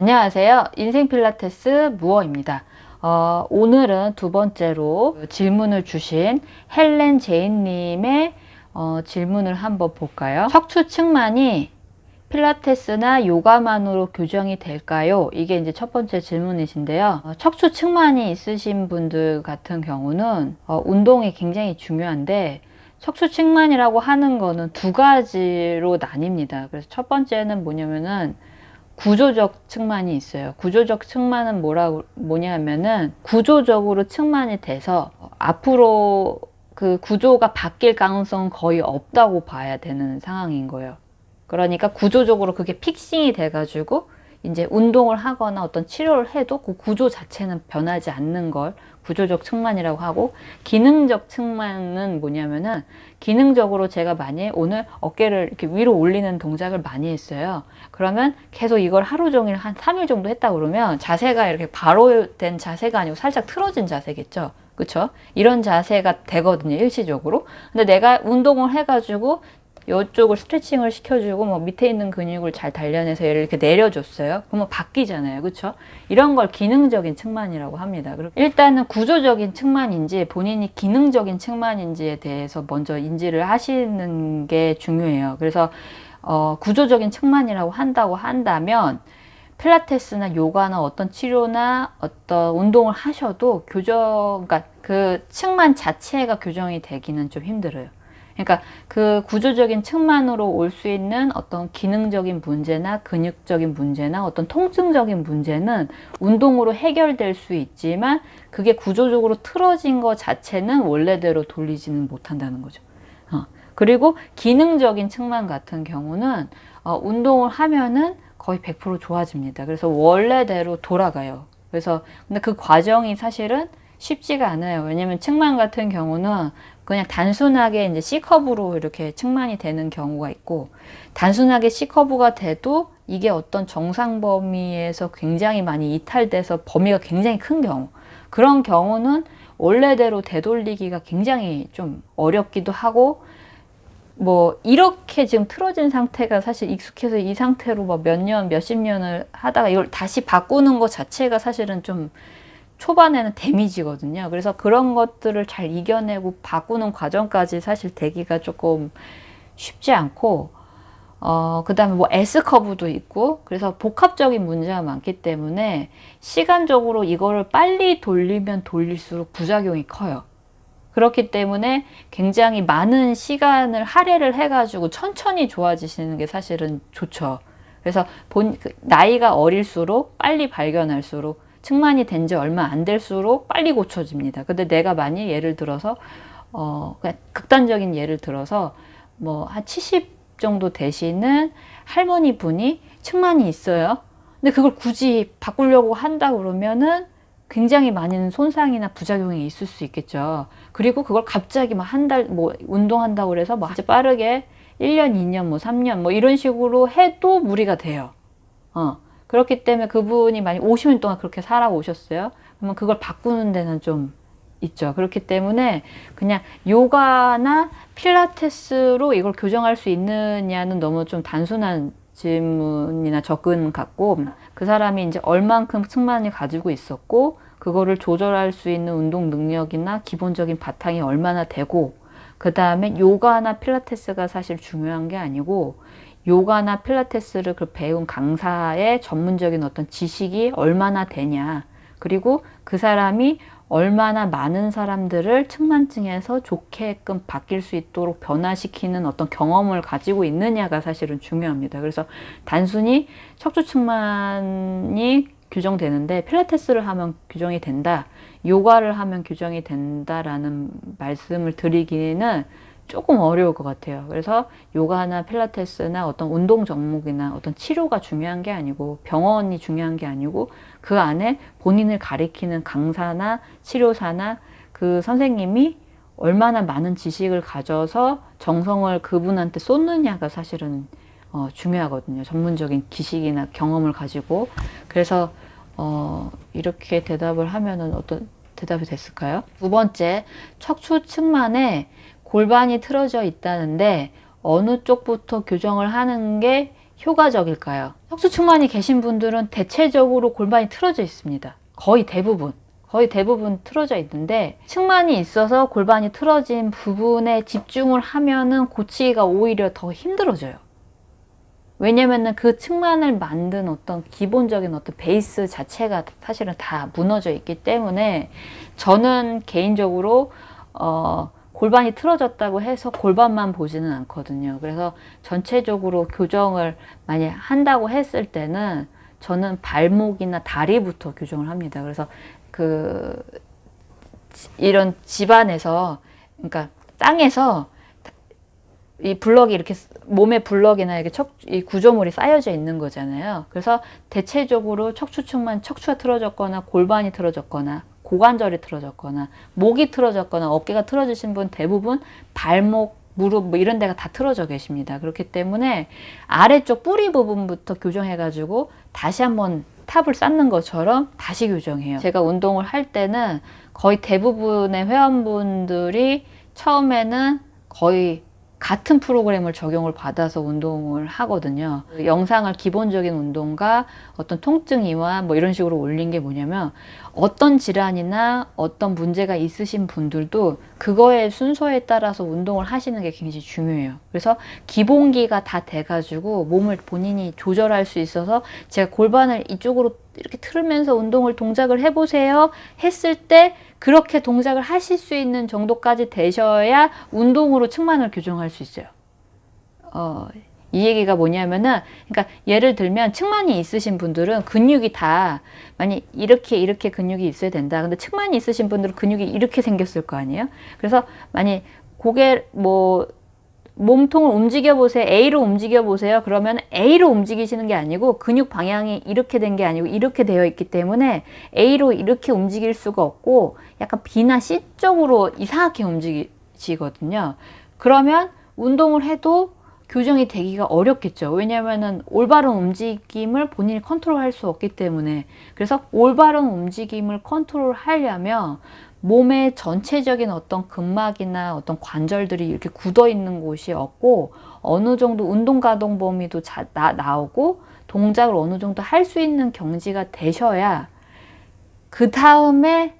안녕하세요. 인생 필라테스 무어입니다. 어, 오늘은 두 번째로 질문을 주신 헬렌 제인님의 어, 질문을 한번 볼까요? 척추 측만이 필라테스나 요가만으로 교정이 될까요? 이게 이제 첫 번째 질문이신데요. 어, 척추 측만이 있으신 분들 같은 경우는 어, 운동이 굉장히 중요한데 척추 측만이라고 하는 거는 두 가지로 나뉩니다. 그래서 첫 번째는 뭐냐면은 구조적 측만이 있어요. 구조적 측만은 뭐라 뭐냐면은 구조적으로 측만이 돼서 앞으로 그 구조가 바뀔 가능성은 거의 없다고 봐야 되는 상황인 거예요. 그러니까 구조적으로 그게 픽싱이 돼가지고 이제 운동을 하거나 어떤 치료를 해도 그 구조 자체는 변하지 않는 걸 구조적 측만이라고 하고 기능적 측만은 뭐냐면은 기능적으로 제가 만약 오늘 어깨를 이렇게 위로 올리는 동작을 많이 했어요. 그러면 계속 이걸 하루 종일 한 3일 정도 했다 그러면 자세가 이렇게 바로 된 자세가 아니고 살짝 틀어진 자세겠죠. 그쵸? 이런 자세가 되거든요, 일시적으로. 근데 내가 운동을 해가지고 이쪽을 스트레칭을 시켜주고 뭐 밑에 있는 근육을 잘 단련해서 얘를 이렇게 내려줬어요. 그러면 바뀌잖아요. 그렇죠? 이런 걸 기능적인 측만이라고 합니다. 일단은 구조적인 측만인지 본인이 기능적인 측만인지에 대해서 먼저 인지를 하시는 게 중요해요. 그래서 어, 구조적인 측만이라고 한다고 한다면 필라테스나 요가나 어떤 치료나 어떤 운동을 하셔도 교정, 그러니까 그 측만 자체가 교정이 되기는 좀 힘들어요. 그러니까 그 구조적인 측만으로 올 수 있는 어떤 기능적인 문제나 근육적인 문제나 어떤 통증적인 문제는 운동으로 해결될 수 있지만 그게 구조적으로 틀어진 것 자체는 원래대로 돌리지는 못한다는 거죠. 어. 그리고 기능적인 측만 같은 경우는 어, 운동을 하면은 거의 100% 좋아집니다. 그래서 원래대로 돌아가요. 그래서 근데 그 과정이 사실은 쉽지가 않아요. 왜냐면 측만 같은 경우는 그냥 단순하게 이제 C커브로 이렇게 측만이 되는 경우가 있고 단순하게 C커브가 돼도 이게 어떤 정상 범위에서 굉장히 많이 이탈돼서 범위가 굉장히 큰 경우. 그런 경우는 원래대로 되돌리기가 굉장히 좀 어렵기도 하고 뭐 이렇게 지금 틀어진 상태가 사실 익숙해서 이 상태로 뭐몇 년, 몇십 년을 하다가 이걸 다시 바꾸는 것 자체가 사실은 좀 초반에는 데미지거든요. 그래서 그런 것들을 잘 이겨내고 바꾸는 과정까지 사실 되기가 조금 쉽지 않고 어, 그 다음에 뭐 S커브도 있고 그래서 복합적인 문제가 많기 때문에 시간적으로 이거를 빨리 돌리면 돌릴수록 부작용이 커요. 그렇기 때문에 굉장히 많은 시간을 할애를 해가지고 천천히 좋아지시는 게 사실은 좋죠. 그래서 본, 그 나이가 어릴수록 빨리 발견할수록 측만이 된 지 얼마 안 될수록 빨리 고쳐집니다. 근데 내가 만약 예를 들어서 어 극단적인 예를 들어서 뭐 한 70 정도 되시는 할머니 분이 측만이 있어요. 근데 그걸 굳이 바꾸려고 한다 그러면은 굉장히 많은 손상이나 부작용이 있을 수 있겠죠. 그리고 그걸 갑자기 막 한 달 뭐 운동한다고 그래서 막 빠르게 1년, 2년, 뭐 3년 뭐 이런 식으로 해도 무리가 돼요. 어. 그렇기 때문에 그분이 만약 50년 동안 그렇게 살아오셨어요. 그러면 그걸 바꾸는 데는 좀 있죠. 그렇기 때문에 그냥 요가나 필라테스로 이걸 교정할 수 있느냐는 너무 좀 단순한 질문이나 접근 같고 그 사람이 이제 얼만큼 측만이 가지고 있었고 그거를 조절할 수 있는 운동 능력이나 기본적인 바탕이 얼마나 되고 그 다음에 요가나 필라테스가 사실 중요한 게 아니고 요가나 필라테스를 그 배운 강사의 전문적인 어떤 지식이 얼마나 되냐 그리고 그 사람이 얼마나 많은 사람들을 측만증에서 좋게끔 바뀔 수 있도록 변화시키는 어떤 경험을 가지고 있느냐가 사실은 중요합니다. 그래서 단순히 척추측만이 규정되는데 필라테스를 하면 규정이 된다, 요가를 하면 규정이 된다라는 말씀을 드리기는 조금 어려울 것 같아요. 그래서 요가나 필라테스나 어떤 운동 종목이나 어떤 치료가 중요한 게 아니고 병원이 중요한 게 아니고 그 안에 본인을 가리키는 강사나 치료사나 그 선생님이 얼마나 많은 지식을 가져서 정성을 그분한테 쏟느냐가 사실은 어, 중요하거든요. 전문적인 지식이나 경험을 가지고 그래서 어, 이렇게 대답을 하면은 어떤 대답이 됐을까요? 두 번째, 척추 측만에 골반이 틀어져 있다는데 어느 쪽부터 교정을 하는 게 효과적일까요? 척추측만이 계신 분들은 대체적으로 골반이 틀어져 있습니다. 거의 대부분. 거의 대부분 틀어져 있는데 측만이 있어서 골반이 틀어진 부분에 집중을 하면은 고치기가 오히려 더 힘들어져요. 왜냐면은 그 측만을 만든 어떤 기본적인 어떤 베이스 자체가 사실은 다 무너져 있기 때문에 저는 개인적으로 어 골반이 틀어졌다고 해서 골반만 보지는 않거든요. 그래서 전체적으로 교정을 많이 한다고 했을 때는 저는 발목이나 다리부터 교정을 합니다. 그래서 그 이런 집안에서 그러니까 땅에서 이 블럭이 이렇게 몸에 블럭이나 이렇게 척, 이 구조물이 쌓여져 있는 거잖아요. 그래서 대체적으로 척추측만 척추가 틀어졌거나 골반이 틀어졌거나 고관절이 틀어졌거나 목이 틀어졌거나 어깨가 틀어지신 분 대부분 발목, 무릎 뭐 이런 데가 다 틀어져 계십니다. 그렇기 때문에 아래쪽 뿌리 부분부터 교정해가지고 다시 한번 탑을 쌓는 것처럼 다시 교정해요. 제가 운동을 할 때는 거의 대부분의 회원분들이 처음에는 거의 같은 프로그램을 적용을 받아서 운동을 하거든요. 그 영상을 기본적인 운동과 어떤 통증 이완 뭐 이런 식으로 올린 게 뭐냐면 어떤 질환이나 어떤 문제가 있으신 분들도 그거의 순서에 따라서 운동을 하시는 게 굉장히 중요해요. 그래서 기본기가 다 돼가지고 몸을 본인이 조절할 수 있어서 제가 골반을 이쪽으로 이렇게 틀으면서 운동을 동작을 해보세요 했을 때 그렇게 동작을 하실 수 있는 정도까지 되셔야 운동으로 측만을 교정할 수 있어요. 어, 이 얘기가 뭐냐면은, 그러니까 예를 들면 측만이 있으신 분들은 근육이 다 많이 이렇게 이렇게 근육이 있어야 된다. 근데 측만이 있으신 분들은 근육이 이렇게 생겼을 거 아니에요? 그래서 만약 고개 뭐 몸통을 움직여 보세요. A로 움직여 보세요. 그러면 A로 움직이시는 게 아니고 근육 방향이 이렇게 된 게 아니고 이렇게 되어 있기 때문에 A로 이렇게 움직일 수가 없고 약간 B나 C 쪽으로 이상하게 움직이시거든요. 그러면 운동을 해도 교정이 되기가 어렵겠죠. 왜냐하면 올바른 움직임을 본인이 컨트롤할 수 없기 때문에 그래서 올바른 움직임을 컨트롤 하려면 몸의 전체적인 어떤 근막이나 어떤 관절들이 이렇게 굳어 있는 곳이 없고 어느 정도 운동 가동 범위도 자, 나, 나오고 동작을 어느 정도 할 수 있는 경지가 되셔야 그 다음에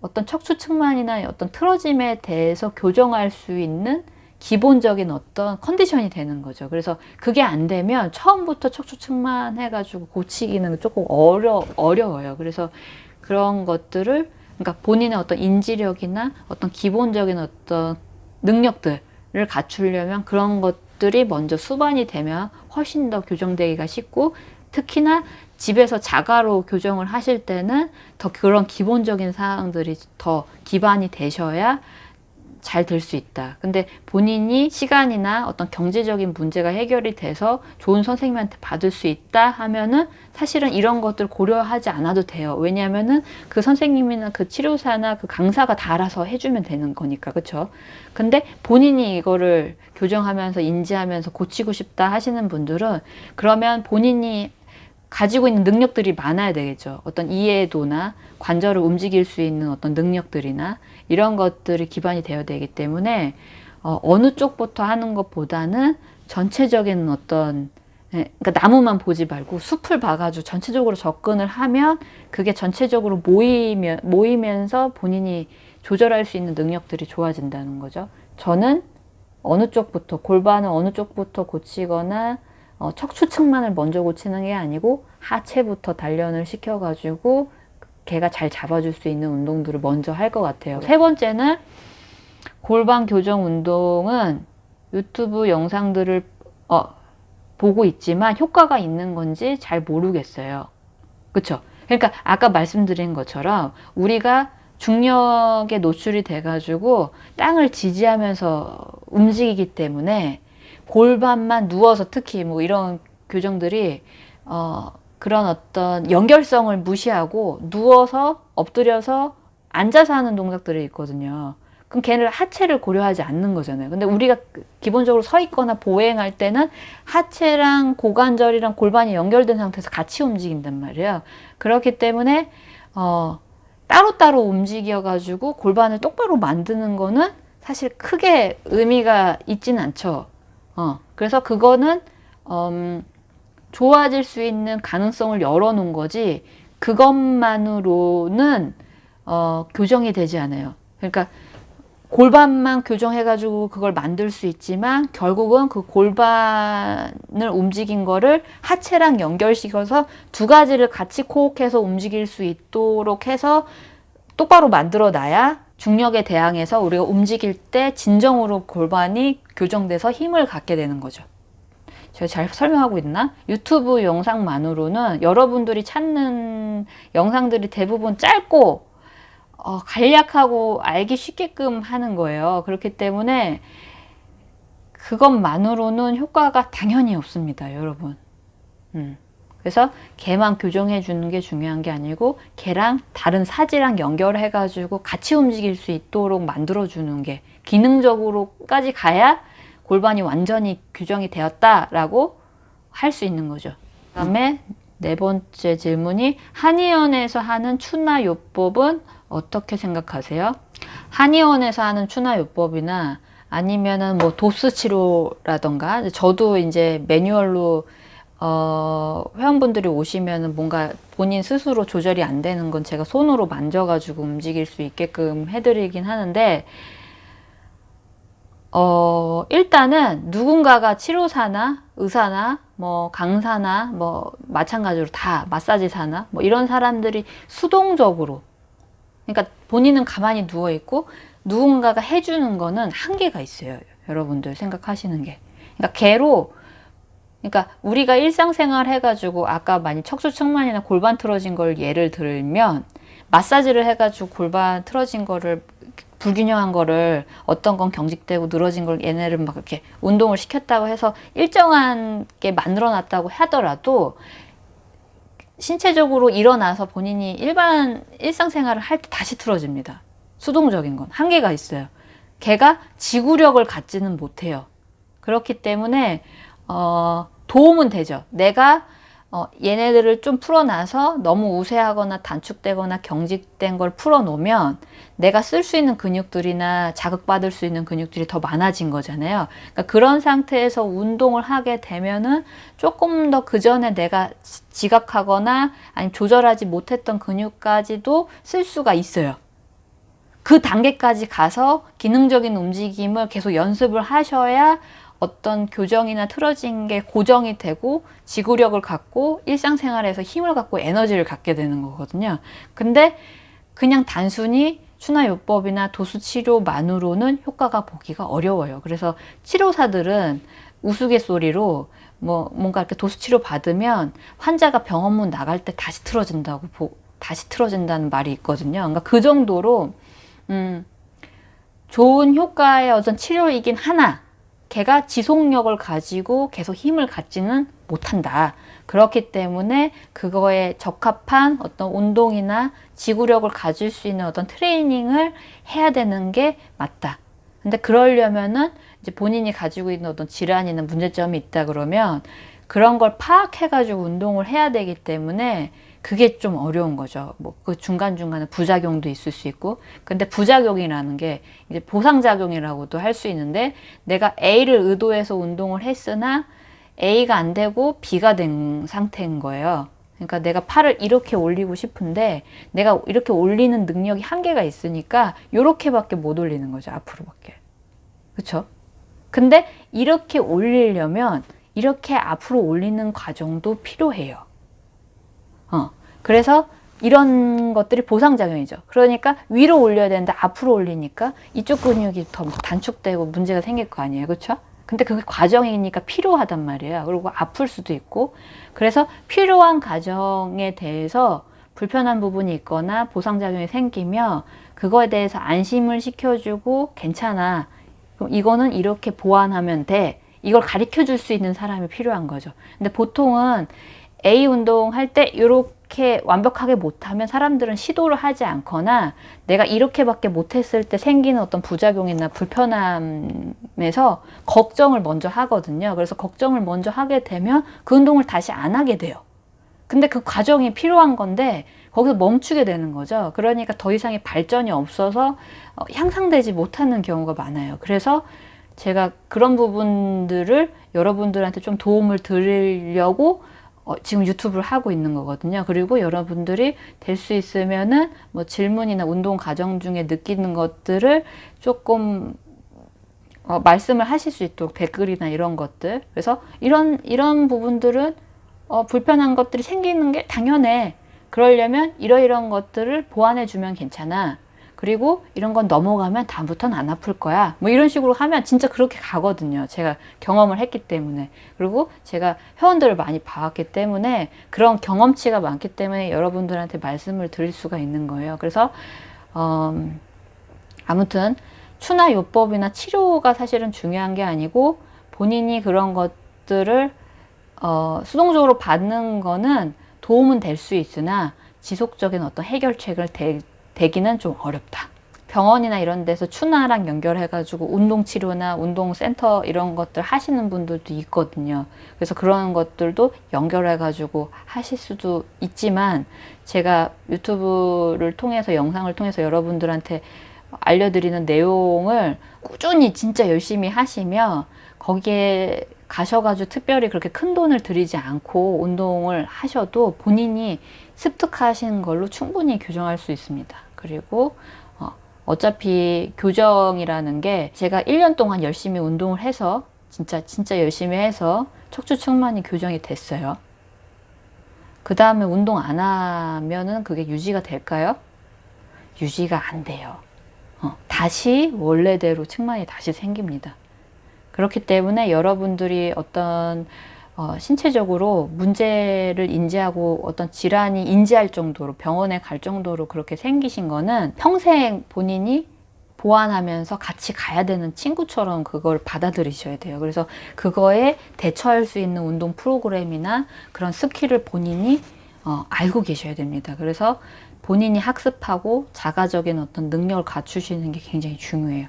어떤 척추 측만이나 어떤 틀어짐에 대해서 교정할 수 있는 기본적인 어떤 컨디션이 되는 거죠. 그래서 그게 안 되면 처음부터 척추 측만 해가지고 고치기는 조금 어려, 어려워요. 그래서 그런 것들을 그러니까 본인의 어떤 인지력이나 어떤 기본적인 어떤 능력들을 갖추려면 그런 것들이 먼저 수반이 되면 훨씬 더 교정되기가 쉽고 특히나 집에서 자가로 교정을 하실 때는 더 그런 기본적인 사항들이 더 기반이 되셔야 잘 될 수 있다. 근데 본인이 시간이나 어떤 경제적인 문제가 해결이 돼서 좋은 선생님한테 받을 수 있다 하면은 사실은 이런 것들 고려하지 않아도 돼요. 왜냐하면은 그 선생님이나 그 치료사나 그 강사가 다 알아서 해주면 되는 거니까. 그쵸? 근데 본인이 이거를 교정하면서 인지하면서 고치고 싶다 하시는 분들은 그러면 본인이 가지고 있는 능력들이 많아야 되겠죠. 어떤 이해도나 관절을 움직일 수 있는 어떤 능력들이나 이런 것들이 기반이 되어야 되기 때문에 어, 어느 쪽부터 하는 것보다는 전체적인 어떤 예, 그러니까 나무만 보지 말고 숲을 봐가지고 전체적으로 접근을 하면 그게 전체적으로 모이면, 모이면서 본인이 조절할 수 있는 능력들이 좋아진다는 거죠. 저는 어느 쪽부터 골반을 어느 쪽부터 고치거나 어, 척추측만을 먼저 고치는 게 아니고 하체부터 단련을 시켜가지고 걔가 잘 잡아줄 수 있는 운동들을 먼저 할 것 같아요. 세 번째는 골반 교정 운동은 유튜브 영상들을 어, 보고 있지만 효과가 있는 건지 잘 모르겠어요. 그쵸? 그러니까 아까 말씀드린 것처럼 우리가 중력에 노출이 돼가지고 땅을 지지하면서 움직이기 때문에 골반만 누워서 특히 뭐 이런 교정들이 어 그런 어떤 연결성을 무시하고 누워서 엎드려서 앉아서 하는 동작들이 있거든요. 그럼 걔를 하체를 고려하지 않는 거잖아요. 근데 우리가 기본적으로 서 있거나 보행할 때는 하체랑 고관절이랑 골반이 연결된 상태에서 같이 움직인단 말이에요. 그렇기 때문에 어 따로따로 움직여 가지고 골반을 똑바로 만드는 거는 사실 크게 의미가 있지는 않죠. 어, 그래서 그거는 음, 좋아질 수 있는 가능성을 열어놓은 거지 그것만으로는 어, 교정이 되지 않아요. 그러니까 골반만 교정해가지고 그걸 만들 수 있지만 결국은 그 골반을 움직인 거를 하체랑 연결시켜서 두 가지를 같이 코옥해서 움직일 수 있도록 해서 똑바로 만들어 놔야 중력에 대항해서 우리가 움직일 때 진정으로 골반이 교정돼서 힘을 갖게 되는 거죠. 제가 잘 설명하고 있나? 유튜브 영상만으로는 여러분들이 찾는 영상들이 대부분 짧고 어, 간략하고 알기 쉽게끔 하는 거예요. 그렇기 때문에 그것만으로는 효과가 당연히 없습니다. 여러분. 음. 그래서 개만 교정해 주는 게 중요한 게 아니고 개랑 다른 사지랑 연결해 가지고 같이 움직일 수 있도록 만들어 주는 게 기능적으로까지 가야 골반이 완전히 교정이 되었다라고 할 수 있는 거죠. 그 다음에 네 번째 질문이 한의원에서 하는 추나 요법은 어떻게 생각하세요? 한의원에서 하는 추나 요법이나 아니면은 뭐 도수 치료라던가 저도 이제 매뉴얼로 어, 회원분들이 오시면은 뭔가 본인 스스로 조절이 안 되는 건 제가 손으로 만져가지고 움직일 수 있게끔 해드리긴 하는데 어, 일단은 누군가가 치료사나 의사나 뭐 강사나 뭐 마찬가지로 다 마사지사나 뭐 이런 사람들이 수동적으로 그러니까 본인은 가만히 누워 있고 누군가가 해주는 거는 한계가 있어요. 여러분들 생각하시는 게. 그러니까 개로 그러니까 우리가 일상생활 해가지고 아까 많이 척추측만이나 골반 틀어진 걸 예를 들면 마사지를 해가지고 골반 틀어진 거를 불균형한 거를 어떤 건 경직되고 늘어진 걸 얘네를 막 이렇게 운동을 시켰다고 해서 일정한 게 만들어 놨다고 하더라도 신체적으로 일어나서 본인이 일반 일상생활을 할 때 다시 틀어집니다. 수동적인 건 한계가 있어요. 걔가 지구력을 갖지는 못해요. 그렇기 때문에 어, 도움은 되죠. 내가 어, 얘네들을 좀 풀어놔서 너무 우세하거나 단축되거나 경직된 걸 풀어놓으면 내가 쓸 수 있는 근육들이나 자극받을 수 있는 근육들이 더 많아진 거잖아요. 그러니까 그런 상태에서 운동을 하게 되면은 조금 더 그 전에 내가 지각하거나 아니면 조절하지 못했던 근육까지도 쓸 수가 있어요. 그 단계까지 가서 기능적인 움직임을 계속 연습을 하셔야 어떤 교정이나 틀어진 게 고정이 되고 지구력을 갖고 일상생활에서 힘을 갖고 에너지를 갖게 되는 거거든요. 근데 그냥 단순히 추나요법이나 도수치료만으로는 효과가 보기가 어려워요. 그래서 치료사들은 우스갯소리로 뭐 뭔가 이렇게 도수치료 받으면 환자가 병원문 나갈 때 다시 틀어진다고 보, 다시 틀어진다는 말이 있거든요. 그러니까 그 정도로 음, 좋은 효과의 어떤 치료이긴 하나 걔가 지속력을 가지고 계속 힘을 갖지는 못한다. 그렇기 때문에 그거에 적합한 어떤 운동이나 지구력을 가질 수 있는 어떤 트레이닝을 해야 되는 게 맞다. 근데 그러려면은 이제 본인이 가지고 있는 어떤 질환이나 문제점이 있다 그러면 그런 걸 파악해가지고 운동을 해야 되기 때문에 그게 좀 어려운 거죠. 뭐 그 중간중간에 부작용도 있을 수 있고. 근데 부작용이라는 게 이제 보상작용이라고도 할 수 있는데 내가 A를 의도해서 운동을 했으나 A가 안 되고 B가 된 상태인 거예요. 그러니까 내가 팔을 이렇게 올리고 싶은데 내가 이렇게 올리는 능력이 한계가 있으니까 이렇게밖에 못 올리는 거죠. 앞으로밖에. 그렇죠? 근데 이렇게 올리려면 이렇게 앞으로 올리는 과정도 필요해요. 어. 그래서 이런 것들이 보상작용이죠. 그러니까 위로 올려야 되는데 앞으로 올리니까 이쪽 근육이 더 단축되고 문제가 생길 거 아니에요. 그렇죠? 근데 그게 과정이니까 필요하단 말이에요. 그리고 아플 수도 있고. 그래서 필요한 과정에 대해서 불편한 부분이 있거나 보상작용이 생기면 그거에 대해서 안심을 시켜주고 괜찮아. 그럼 이거는 이렇게 보완하면 돼. 이걸 가르쳐 줄 수 있는 사람이 필요한 거죠. 근데 보통은 A 운동 할 때 이렇게 완벽하게 못하면 사람들은 시도를 하지 않거나 내가 이렇게밖에 못했을 때 생기는 어떤 부작용이나 불편함에서 걱정을 먼저 하거든요. 그래서 걱정을 먼저 하게 되면 그 운동을 다시 안 하게 돼요. 근데 그 과정이 필요한 건데 거기서 멈추게 되는 거죠. 그러니까 더 이상의 발전이 없어서 어, 향상되지 못하는 경우가 많아요. 그래서 제가 그런 부분들을 여러분들한테 좀 도움을 드리려고 어, 지금 유튜브를 하고 있는 거거든요. 그리고 여러분들이 될 수 있으면은 뭐 질문이나 운동 과정 중에 느끼는 것들을 조금 어, 말씀을 하실 수 있도록 댓글이나 이런 것들. 그래서 이런 이런 부분들은 어, 불편한 것들이 생기는 게 당연해. 그러려면 이러이런 것들을 보완해 주면 괜찮아. 그리고 이런 건 넘어가면 다음부터는 안 아플 거야. 뭐 이런 식으로 하면 진짜 그렇게 가거든요. 제가 경험을 했기 때문에. 그리고 제가 회원들을 많이 봐왔기 때문에 그런 경험치가 많기 때문에 여러분들한테 말씀을 드릴 수가 있는 거예요. 그래서 음, 아무튼 추나 요법이나 치료가 사실은 중요한 게 아니고 본인이 그런 것들을 어, 수동적으로 받는 거는 도움은 될 수 있으나 지속적인 어떤 해결책을 대, 대기는 좀 어렵다. 병원이나 이런 데서 추나랑 연결해가지고 운동치료나 운동센터 이런 것들 하시는 분들도 있거든요. 그래서 그런 것들도 연결해가지고 하실 수도 있지만 제가 유튜브를 통해서 영상을 통해서 여러분들한테 알려드리는 내용을 꾸준히 진짜 열심히 하시면 거기에 가셔가지고 특별히 그렇게 큰 돈을 들이지 않고 운동을 하셔도 본인이 습득하신 걸로 충분히 교정할 수 있습니다. 그리고 어, 어차피 교정이라는 게 제가 1년 동안 열심히 운동을 해서 진짜 진짜 열심히 해서 척추 측만이 교정이 됐어요. 그 다음에 운동 안 하면은 그게 유지가 될까요? 유지가 안 돼요. 어, 다시 원래대로 측만이 다시 생깁니다. 그렇기 때문에 여러분들이 어떤 어, 신체적으로 문제를 인지하고 어떤 질환이 인지할 정도로 병원에 갈 정도로 그렇게 생기신 거는 평생 본인이 보완하면서 같이 가야 되는 친구처럼 그걸 받아들이셔야 돼요. 그래서 그거에 대처할 수 있는 운동 프로그램이나 그런 스킬을 본인이 어, 알고 계셔야 됩니다. 그래서 본인이 학습하고 자가적인 어떤 능력을 갖추시는 게 굉장히 중요해요.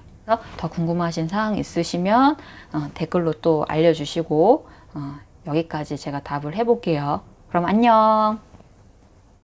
더 궁금하신 사항 있으시면 어, 댓글로 또 알려주시고 어, 여기까지 제가 답을 해볼게요. 그럼 안녕.